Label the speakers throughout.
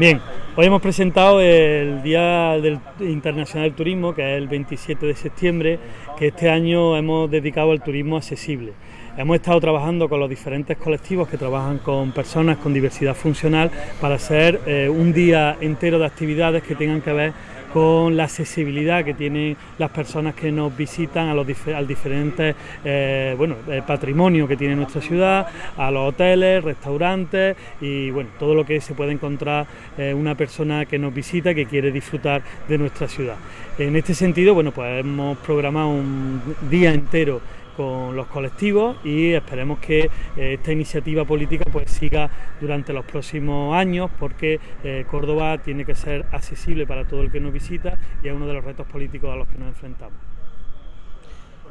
Speaker 1: Bien, hoy hemos presentado el Día del Internacional del Turismo, que es el 27 de septiembre, que este año hemos dedicado al turismo accesible. Hemos estado trabajando con los diferentes colectivos que trabajan con personas con diversidad funcional para hacer eh, un día entero de actividades que tengan que ver con la accesibilidad que tienen las personas que nos visitan a los al diferentes eh, bueno, eh, patrimonio que tiene nuestra ciudad, a los hoteles, restaurantes y bueno, todo lo que se puede encontrar eh, una persona que nos visita que quiere disfrutar de nuestra ciudad. En este sentido, bueno, pues hemos programado un día entero con los colectivos y esperemos que eh, esta iniciativa política pues siga durante los próximos años porque eh, Córdoba tiene que ser accesible para todo el que nos visita y es uno de los retos políticos a los que nos enfrentamos.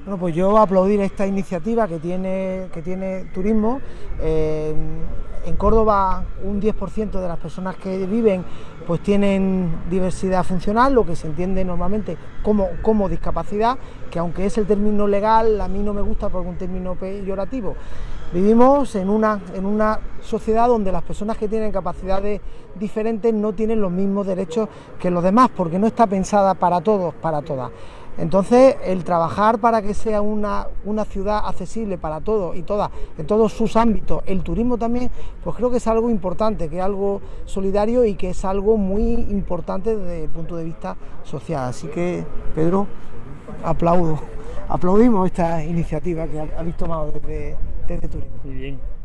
Speaker 2: Bueno, pues yo aplaudir esta iniciativa que tiene, que tiene turismo. Eh, en Córdoba un 10% de las personas que viven pues tienen diversidad funcional, lo que se entiende normalmente como, como discapacidad, que aunque es el término legal, a mí no me gusta porque es un término peyorativo. Vivimos en una, en una sociedad donde las personas que tienen capacidades diferentes no tienen los mismos derechos que los demás, porque no está pensada para todos, para todas. Entonces, el trabajar para que sea una, ciudad accesible para todos y todas, en todos sus ámbitos, el turismo también, pues creo que es algo importante, que es algo solidario y que es algo muy importante desde el punto de vista social. Así que, Pedro, aplaudo, aplaudimos esta iniciativa que habéis tomado desde, desde Turismo.
Speaker 1: Muy bien.